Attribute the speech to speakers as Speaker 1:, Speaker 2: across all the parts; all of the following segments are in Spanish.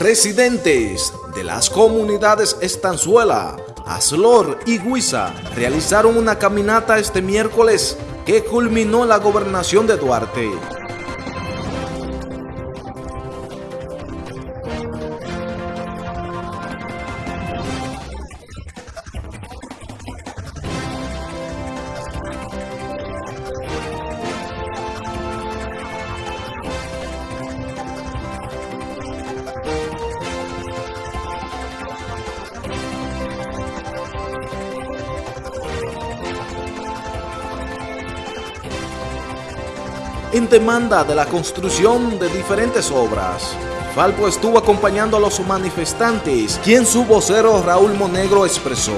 Speaker 1: Residentes de las comunidades Estanzuela, Aslor y Huiza realizaron una caminata este miércoles que culminó la gobernación de Duarte. En demanda de la construcción de diferentes obras. Falpo estuvo acompañando a los manifestantes, quien su vocero Raúl Monegro expresó.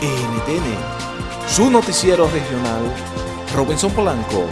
Speaker 1: NTN, su noticiero regional, Robinson Polanco.